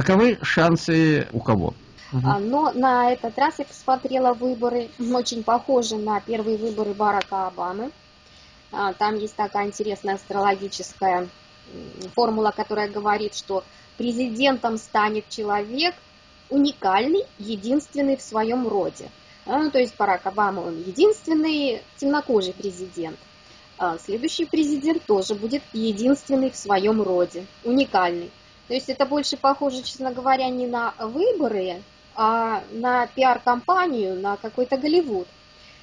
Каковы шансы у кого? Угу. Но на этот раз я посмотрела выборы, очень похожи на первые выборы Барака Обамы. А, там есть такая интересная астрологическая формула, которая говорит, что президентом станет человек уникальный, единственный в своем роде. А, ну, то есть Барак Обама, он единственный темнокожий президент. А следующий президент тоже будет единственный в своем роде, уникальный. То есть это больше похоже, честно говоря, не на выборы, а на пиар-компанию, на какой-то Голливуд.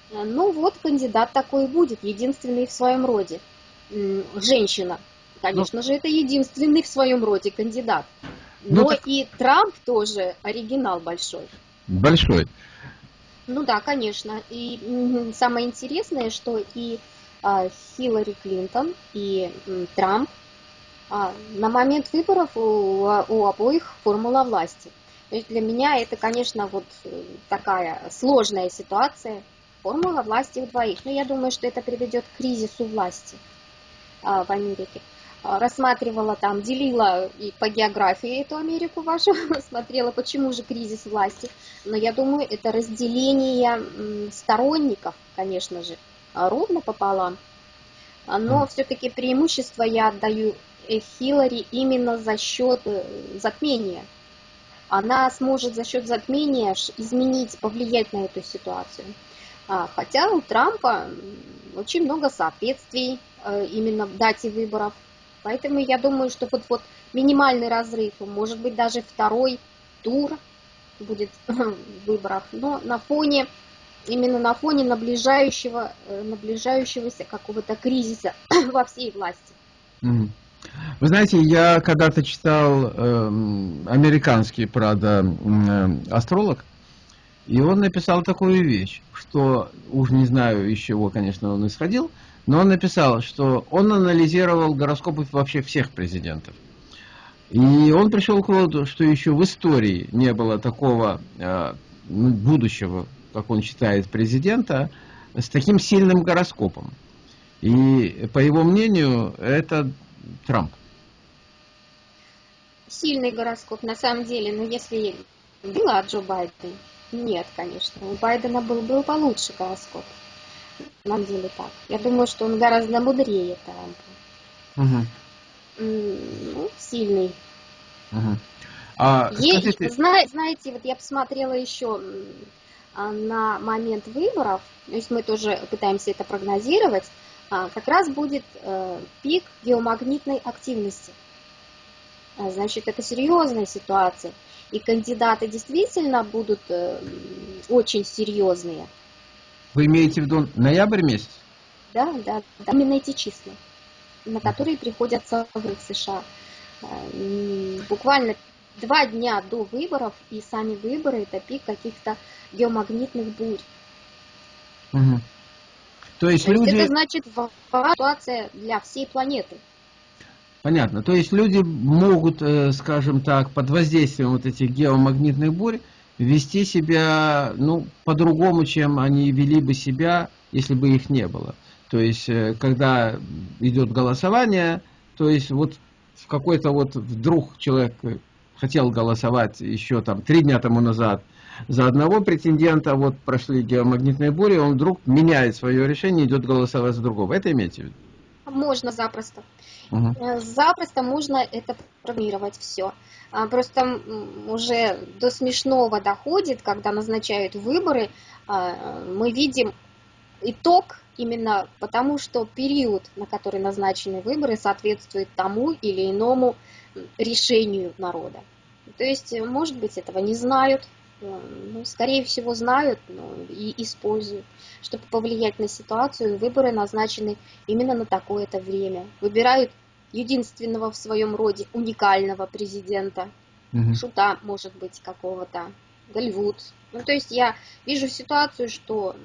Ну вот кандидат такой будет, единственный в своем роде. Женщина. Конечно ну, же, это единственный в своем роде кандидат. Ну Но ну, так... и Трамп тоже оригинал большой. Большой. Ну да, конечно. И самое интересное, что и а, Хиллари Клинтон, и Трамп на момент выборов у, у обоих формула власти. То есть для меня это, конечно, вот э, такая сложная ситуация. Формула власти у двоих. Но я думаю, что это приведет к кризису власти а, в Америке. А, рассматривала там, делила и по географии эту Америку вашу, смотрела, почему же кризис власти. Но я думаю, это разделение сторонников, конечно же, ровно пополам. Но все-таки преимущество я отдаю Хиллари именно за счет э, затмения. Она сможет за счет затмения изменить, повлиять на эту ситуацию. А, хотя у Трампа очень много соответствий э, именно в дате выборов. Поэтому я думаю, что вот, вот минимальный разрыв, может быть даже второй тур будет выборов, но на фоне, именно на фоне наближающего, э, наближающегося какого-то кризиса во всей власти. Mm. Вы знаете, я когда-то читал э, американский, правда, э, астролог, и он написал такую вещь, что, уж не знаю, из чего, конечно, он исходил, но он написал, что он анализировал гороскопы вообще всех президентов. И он пришел к выводу, что еще в истории не было такого э, ну, будущего, как он считает, президента, с таким сильным гороскопом. И, по его мнению, это Трамп? Сильный гороскоп, на самом деле, но если была Джо Байден, нет, конечно. У Байдена был, был получше гороскоп. На самом деле так. Я думаю, что он гораздо мудрее Трампа. Угу. Ну, сильный. Угу. А, скажите... Зна, знаете, вот я посмотрела еще а, на момент выборов, то есть мы тоже пытаемся это прогнозировать, как раз будет э, пик геомагнитной активности. А, значит, это серьезная ситуация. И кандидаты действительно будут э, очень серьезные. Вы имеете в виду ноябрь месяц? Да, да, да. Именно эти числа, на которые приходятся в США. А, буквально два дня до выборов, и сами выборы это пик каких-то геомагнитных бурь. Угу. То есть, То люди... это значит ситуация для всей планеты. Понятно. То есть люди могут, э, скажем так, под воздействием вот этих геомагнитных бурь вести себя, ну, по-другому, чем они вели бы себя, если бы их не было. То есть, э, когда идет голосование, то есть вот в какой-то вот вдруг человек хотел голосовать еще там три дня тому назад, за одного претендента, вот прошли геомагнитные бури, он вдруг меняет свое решение, идет голосовать за другого. Это имеете в виду? Можно запросто. Угу. Запросто можно это программировать все. А, просто уже до смешного доходит, когда назначают выборы, а, мы видим итог именно потому, что период, на который назначены выборы, соответствует тому или иному решению народа. То есть, может быть, этого не знают, ну, скорее всего, знают ну, и используют. Чтобы повлиять на ситуацию, выборы назначены именно на такое-то время. Выбирают единственного в своем роде уникального президента, угу. шута, может быть, какого-то, Голливуд. Ну, то есть я вижу ситуацию, что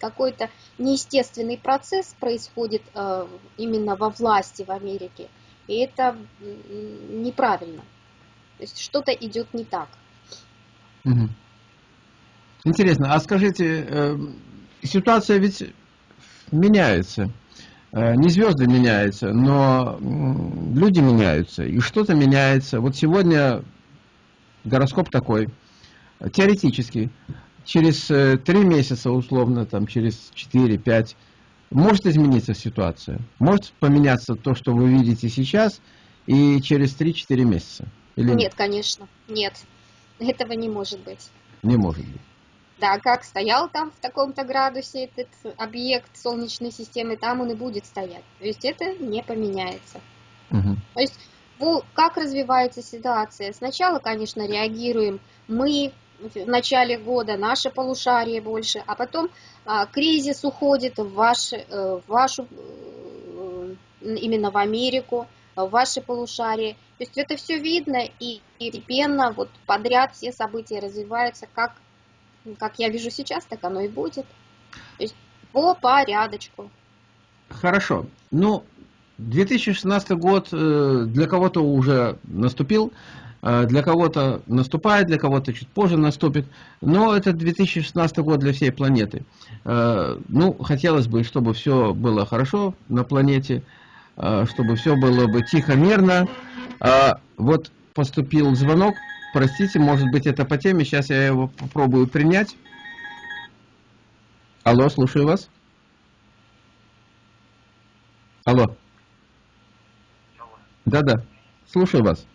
какой-то неестественный процесс происходит э, именно во власти в Америке, и это неправильно. То есть что-то идет не так. Угу. Интересно, а скажите, э, ситуация ведь меняется. Э, не звезды меняются, но люди меняются, и что-то меняется. Вот сегодня гороскоп такой, теоретически, через э, три месяца, условно, там, через 4-5, может измениться ситуация. Может поменяться то, что вы видите сейчас, и через 3-4 месяца. Или нет, нет, конечно, нет. Этого не может быть. Не может быть. Да, как стоял там в таком-то градусе этот объект Солнечной системы, там он и будет стоять. То есть это не поменяется. Угу. То есть как развивается ситуация? Сначала, конечно, реагируем мы в начале года, наше полушарие больше, а потом а, кризис уходит в, ваш, э, в вашу, э, именно в Америку, в ваши полушарие. То есть это все видно и постепенно вот подряд все события развиваются как как я вижу сейчас, так оно и будет. То есть по порядочку. Хорошо. Ну, 2016 год э, для кого-то уже наступил, э, для кого-то наступает, для кого-то чуть позже наступит, но это 2016 год для всей планеты. Э, ну, хотелось бы, чтобы все было хорошо на планете, чтобы все было бы тихо, мирно. Вот поступил звонок, Простите, может быть это по теме, сейчас я его попробую принять. Алло, слушаю вас. Алло. Да-да, слушаю вас.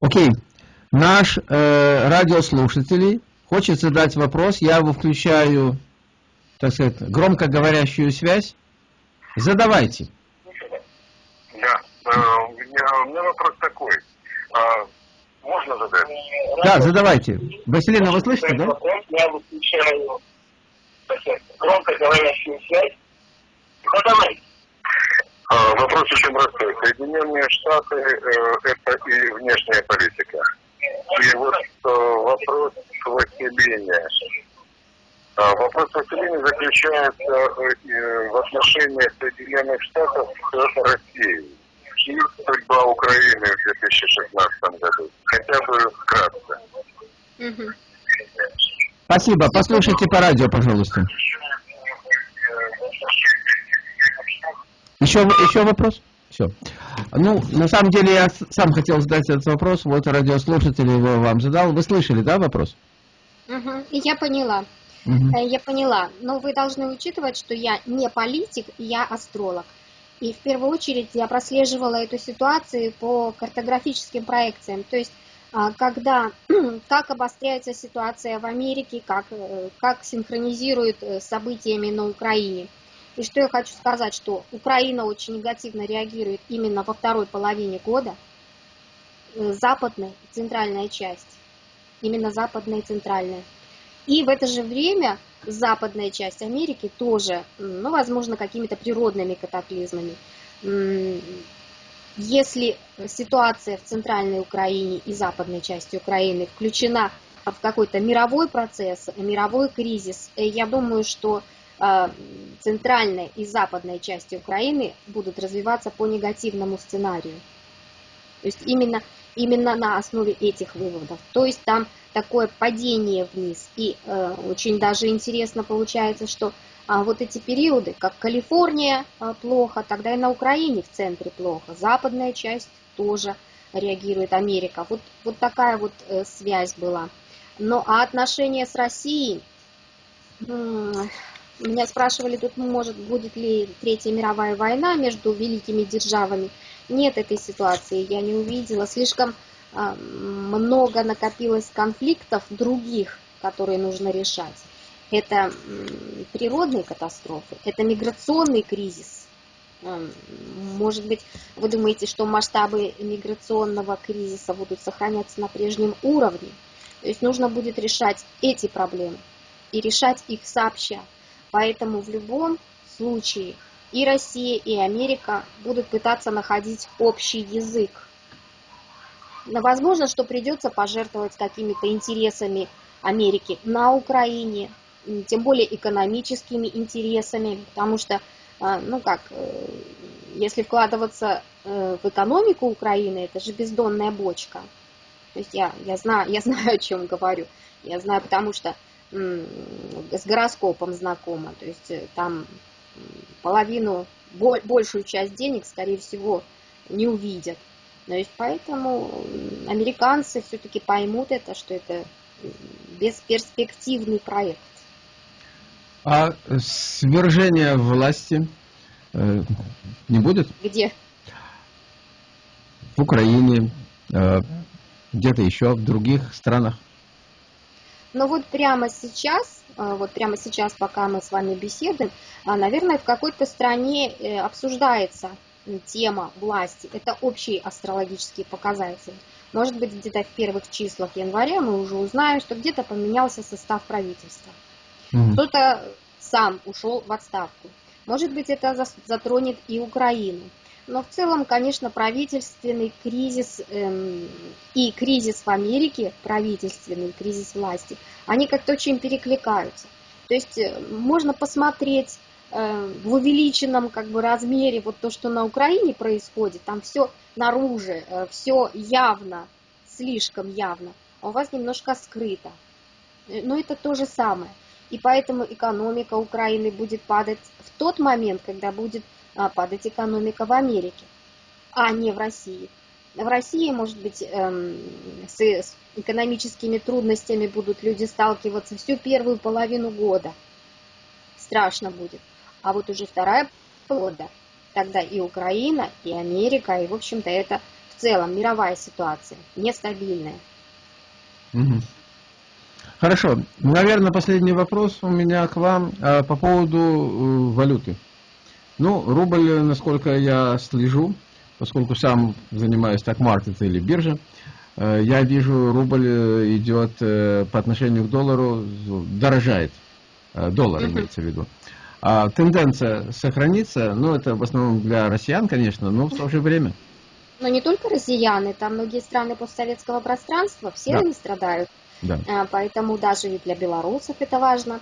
Окей, наш э, радиослушатель хочет задать вопрос, я его включаю, так сказать, громкоговорящую связь. Задавайте. Да, э, у меня вопрос такой. А, можно задать? Да, задавайте. Василина, вы слышите, да? Я выключаю громко говорящую связь. Задавайте. Вопрос очень простой. Соединенные Штаты э, это и внешняя политика. И вот э, вопрос Василине. А, вопрос Василине заключается э, в отношении Соединенных Штатов к России и судьба Украины в 2016 году? Хотя бы вкратце. Угу. Спасибо. Послушайте по радио, пожалуйста. Еще, еще вопрос? Все. Ну, на самом деле, я сам хотел задать этот вопрос. Вот радиослушатель его вам задал. Вы слышали, да, вопрос? Угу. Я поняла. Угу. Я поняла. Но вы должны учитывать, что я не политик, я астролог. И в первую очередь я прослеживала эту ситуацию по картографическим проекциям. То есть а, когда, как обостряется ситуация в Америке, как, э, как синхронизирует э, событиями на Украине. И что я хочу сказать, что Украина очень негативно реагирует именно во второй половине года, западная и центральная часть, именно западная и центральная. И в это же время западная часть Америки тоже, ну, возможно, какими-то природными катаклизмами. Если ситуация в центральной Украине и западной части Украины включена в какой-то мировой процесс, мировой кризис, э, я думаю, что э, центральная и западная части Украины будут развиваться по негативному сценарию. То есть именно, именно на основе этих выводов. То есть там такое падение вниз. И э, очень даже интересно получается, что а, вот эти периоды, как Калифорния а, плохо, тогда и на Украине в центре плохо. Западная часть тоже реагирует Америка. Вот, вот такая вот э, связь была. Но а отношения с Россией, меня спрашивали тут, может, будет ли Третья мировая война между великими державами. Нет этой ситуации, я не увидела. Слишком а, много накопилось конфликтов других, которые нужно решать. Это природные катастрофы, это миграционный кризис. А, может быть, вы думаете, что масштабы миграционного кризиса будут сохраняться на прежнем уровне. То есть нужно будет решать эти проблемы и решать их сообща. Поэтому в любом случае и Россия, и Америка будут пытаться находить общий язык Возможно, что придется пожертвовать какими-то интересами Америки на Украине, тем более экономическими интересами, потому что, а, ну как, э, если вкладываться э, в экономику Украины, это же бездонная бочка. То есть я, я, знаю, я знаю, о чем говорю. Я знаю, потому что с гороскопом знакома. То есть э, там половину, большую часть денег, скорее всего, не увидят. То есть поэтому американцы все-таки поймут это, что это бесперспективный проект. А свержение власти э, не будет? Где? В Украине, э, где-то еще, в других странах. Но вот прямо сейчас, э, вот прямо сейчас, пока мы с вами беседуем, а, наверное, в какой-то стране э, обсуждается тема власти. Это общие астрологические показатели. Может быть, где-то в первых числах января мы уже узнаем, что где-то поменялся состав правительства. Mm-hmm. Кто-то сам ушел в отставку. Может быть, это затронет и Украину. Но в целом, конечно, правительственный кризис эм, и кризис в Америке, правительственный кризис власти, они как-то очень перекликаются. То есть э, можно посмотреть э, в увеличенном как бы размере вот то, что на Украине происходит, там все наружу, э, все явно, слишком явно, а у вас немножко скрыто. Э, но это то же самое. И поэтому экономика Украины будет падать в тот момент, когда будет падать экономика в Америке, а не в России. В России, может быть, эм, с экономическими трудностями будут люди сталкиваться всю первую половину года. Страшно будет. А вот уже вторая полгода, тогда и Украина, и Америка, и, в общем-то, это в целом мировая ситуация, нестабильная. Хорошо. Наверное, последний вопрос у меня к вам а, по поводу э, валюты. Ну, рубль, насколько я слежу, поскольку сам занимаюсь так маркетом или биржей, э, я вижу, рубль э, идет э, по отношению к доллару, дорожает. Доллар имеется в виду. А тенденция сохранится, ну, это в основном для россиян, конечно, но в то же время. Но не только россияне, там многие страны постсоветского пространства, все да. они страдают. Да. Поэтому даже и для белорусов это важно.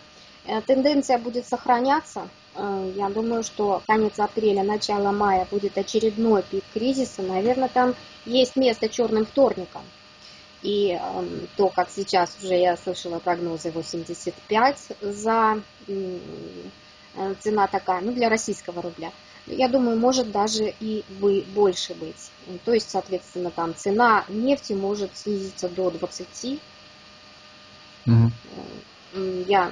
Тенденция будет сохраняться, я думаю, что конец апреля, начало мая будет очередной пик кризиса. Наверное, там есть место черным вторникам. И э, то, как сейчас уже я слышала прогнозы 85 за э, цена такая, ну для российского рубля. Я думаю, может даже и больше быть. То есть, соответственно, там цена нефти может снизиться до 20. Угу. Я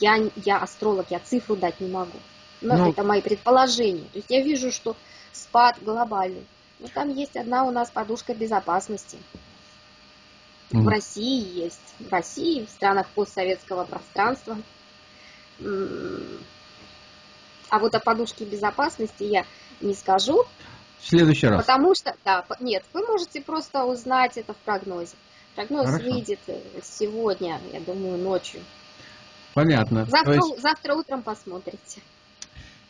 я, я астролог, я цифру дать не могу. Но ну, это мои предположения. То есть я вижу, что спад глобальный. Но там есть одна у нас подушка безопасности. Mm. В России есть. В России, в странах постсоветского пространства. А вот о подушке безопасности я не скажу. В следующий раз. Потому что, да, нет, вы можете просто узнать это в прогнозе. Прогноз Хорошо. выйдет э, сегодня, я думаю, ночью. Понятно. Завтра, есть... завтра утром посмотрите.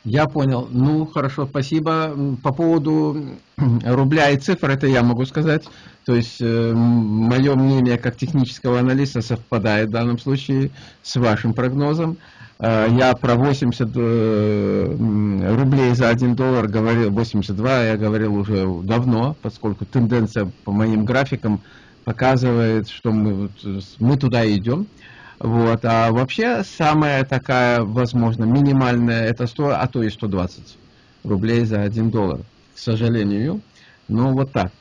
Я понял. Ну, хорошо, спасибо. По поводу рубля и цифр, это я могу сказать. То есть, э, мое мнение как технического аналиста совпадает в данном случае с вашим прогнозом. Э, я про 80 э, рублей за 1 доллар говорил, 82 я говорил уже давно, поскольку тенденция по моим графикам показывает, что мы, мы туда идем. Вот. А вообще самая такая, возможно, минимальная, это 100, а то и 120 рублей за 1 доллар. К сожалению. Ну, вот так.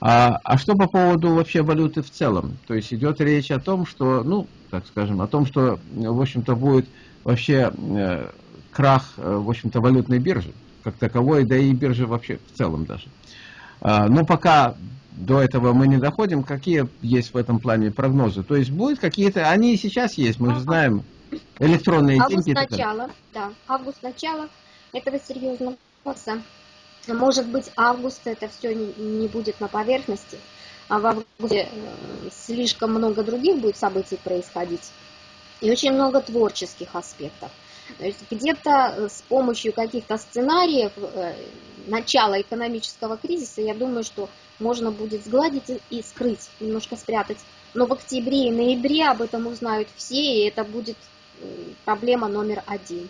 А, а что по поводу вообще валюты в целом? То есть идет речь о том, что, ну, так скажем, о том, что, в общем-то, будет вообще э, крах, э, в общем-то, валютной биржи, как таковой, да и биржи вообще в целом даже. А, но пока до этого мы не доходим, какие есть в этом плане прогнозы? То есть будут какие-то, они и сейчас есть, мы же знаем, электронные август деньги. Август начало, да, август начало этого серьезного вопроса. Может быть, август это все не, не будет на поверхности, а в августе э, слишком много других будет событий происходить. И очень много творческих аспектов. Где-то э, с помощью каких-то сценариев э, начала экономического кризиса, я думаю, что можно будет сгладить и скрыть, немножко спрятать. Но в октябре и ноябре об этом узнают все, и это будет проблема номер один.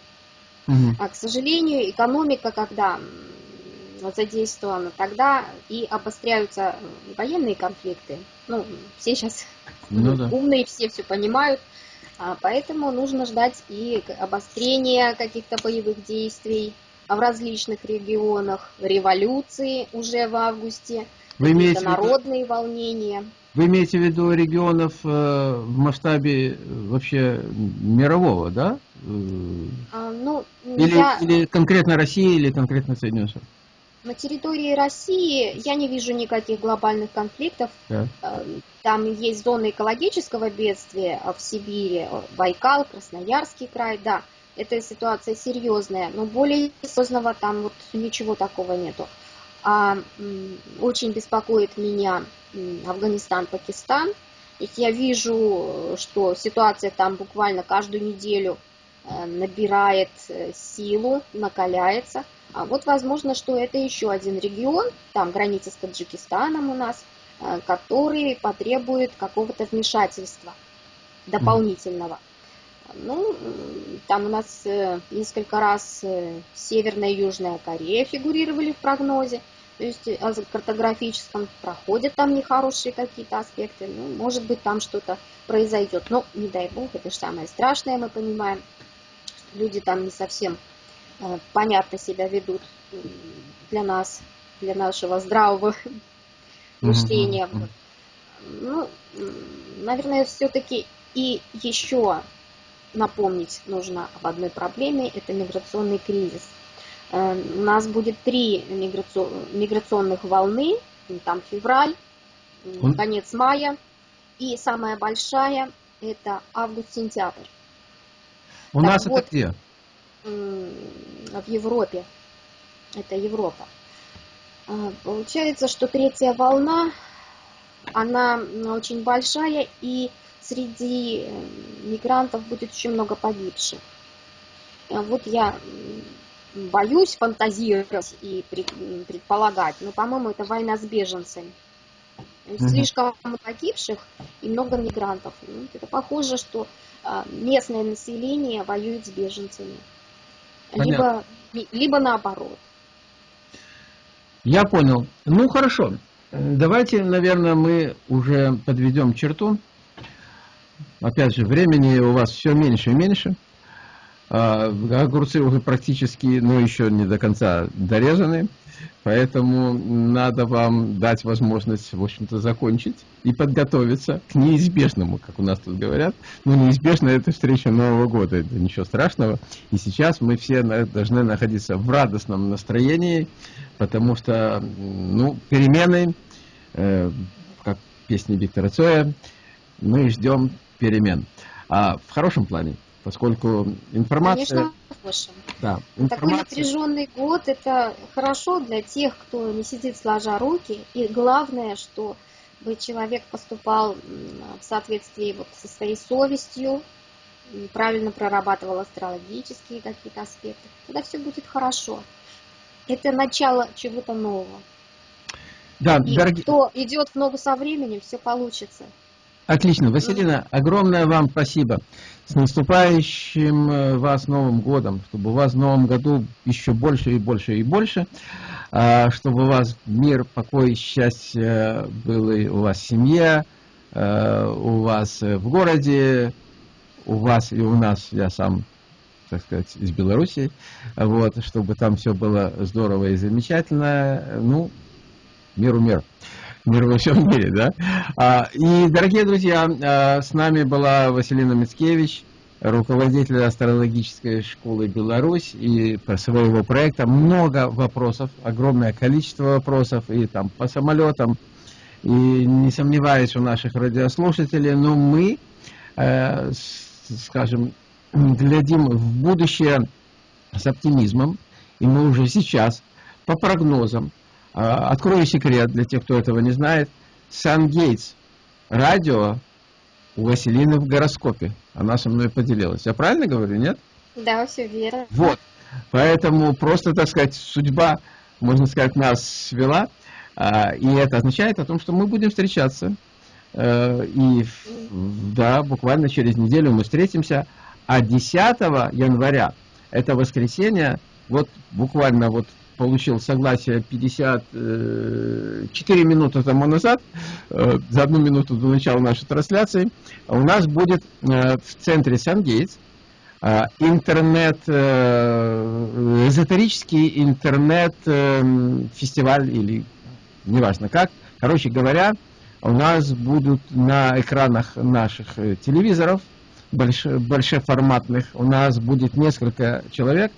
Угу. А, к сожалению, экономика, когда задействована, тогда и обостряются военные конфликты. Ну, все сейчас ну, да. умные, все все понимают. А, поэтому нужно ждать и обострения каких-то боевых действий в различных регионах, революции уже в августе, Вы имеете народные волнения. Вы имеете в виду регионов э, в масштабе э, вообще мирового, да? А, ну, или, я... или конкретно России, или конкретно Соединенных Штатов? На территории России я не вижу никаких глобальных конфликтов. Да. Э, там есть зоны экологического бедствия в Сибири, Байкал, Красноярский край, да. Эта ситуация серьезная, но более серьезного там вот ничего такого нету. А очень беспокоит меня Афганистан, Пакистан. Есть я вижу, что ситуация там буквально каждую неделю э, набирает э, силу, накаляется. А вот возможно, что это еще один регион, там граница с Таджикистаном у нас, э, который потребует какого-то вмешательства дополнительного. Ну, там у нас несколько раз Северная и Южная Корея фигурировали в прогнозе. То есть о картографическом проходят там нехорошие какие-то аспекты. Ну, может быть, там что-то произойдет. Но, не дай бог, это же самое страшное, мы понимаем. Люди там не совсем Э, понятно себя ведут для нас, для нашего здравого мышления. Ну, наверное, все-таки и еще напомнить нужно об одной проблеме, это миграционный кризис. Э, у нас будет три миграционных волны, там февраль, конец мая, и самая большая это август-сентябрь. У так нас вот, это где? В Европе. Это Европа. А, получается, что третья волна, она очень большая, и среди э, мигрантов будет очень много погибших. А вот я боюсь фантазировать и предполагать, но, по-моему, это война с беженцами. Слишком погибших и много мигрантов. Ну, это похоже, что а, местное население воюет с беженцами либо, либо наоборот. Я понял. Ну, хорошо. Давайте, наверное, мы уже подведем черту. Опять же, времени у вас все меньше и меньше. А, огурцы уже практически, ну, еще не до конца дорезаны. Поэтому надо вам дать возможность, в общем-то, закончить и подготовиться к неизбежному, как у нас тут говорят. Ну, неизбежно это встреча Нового года, это ничего страшного. И сейчас мы все должны находиться в радостном настроении, потому что, ну, перемены, э, как песни Виктора Цоя, мы ждем перемен. А в хорошем плане, поскольку информация... Конечно. Да, информация... Такой напряженный год, это хорошо для тех, кто не сидит сложа руки. И главное, что бы человек поступал в соответствии вот со своей совестью, правильно прорабатывал астрологические какие-то аспекты, тогда все будет хорошо. Это начало чего-то нового. Да, и дорогие... кто идет в ногу со временем, все получится. Отлично. Василина, огромное вам спасибо. С наступающим э, вас Новым годом, чтобы у вас в Новом году еще больше и больше и больше, а, чтобы у вас мир, покой, счастье было у вас семья, э, у вас в городе, у вас и у нас, я сам, так сказать, из Беларуси, вот, чтобы там все было здорово и замечательно. Ну, миру мир мир во всем мире, да? А, и, дорогие друзья, а, с нами была Василина Мицкевич, руководитель астрологической школы Беларусь и своего проекта. Много вопросов, огромное количество вопросов и там по самолетам, и не сомневаюсь у наших радиослушателей, но мы, э, скажем, глядим в будущее с оптимизмом, и мы уже сейчас по прогнозам открою секрет для тех, кто этого не знает. Сан Гейтс, радио у Василины в гороскопе. Она со мной поделилась. Я правильно говорю, нет? Да, все верно. Вот. Поэтому просто, так сказать, судьба, можно сказать, нас свела. А, и это означает о том, что мы будем встречаться. Э, и да, буквально через неделю мы встретимся. А 10 января, это воскресенье, вот буквально вот получил согласие 54 минуты тому назад, за одну минуту до начала нашей трансляции. У нас будет в центре Сан-Гейтс интернет, эзотерический интернет-фестиваль или неважно как. Короче говоря, у нас будут на экранах наших э, телевизоров, большеформатных, у нас будет несколько человек,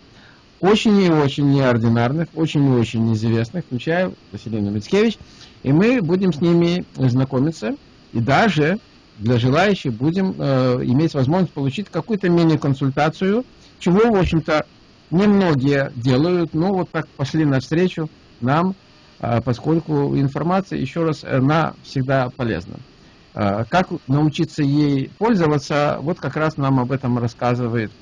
очень и очень неординарных, очень и очень известных, включая Василина Мицкевич, и мы будем с ними знакомиться, и даже для желающих будем э, иметь возможность получить какую-то мини-консультацию, чего, в общем-то, немногие делают, но вот так пошли навстречу нам, а, поскольку информация, еще раз, она всегда полезна. А, как научиться ей пользоваться, вот как раз нам об этом рассказывает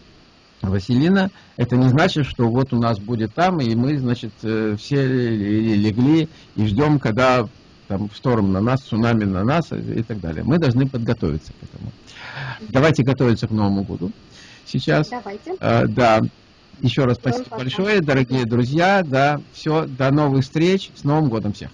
Василина. Это не значит, что вот у нас будет там, и мы, значит, э, все легли и ждем, когда там шторм на нас, цунами на нас и так далее. Мы должны подготовиться к этому. Давайте готовиться к Новому году сейчас. Давайте. А, да. Еще раз спасибо большое, дорогие друзья. Да, все, до новых встреч. С Новым годом всех.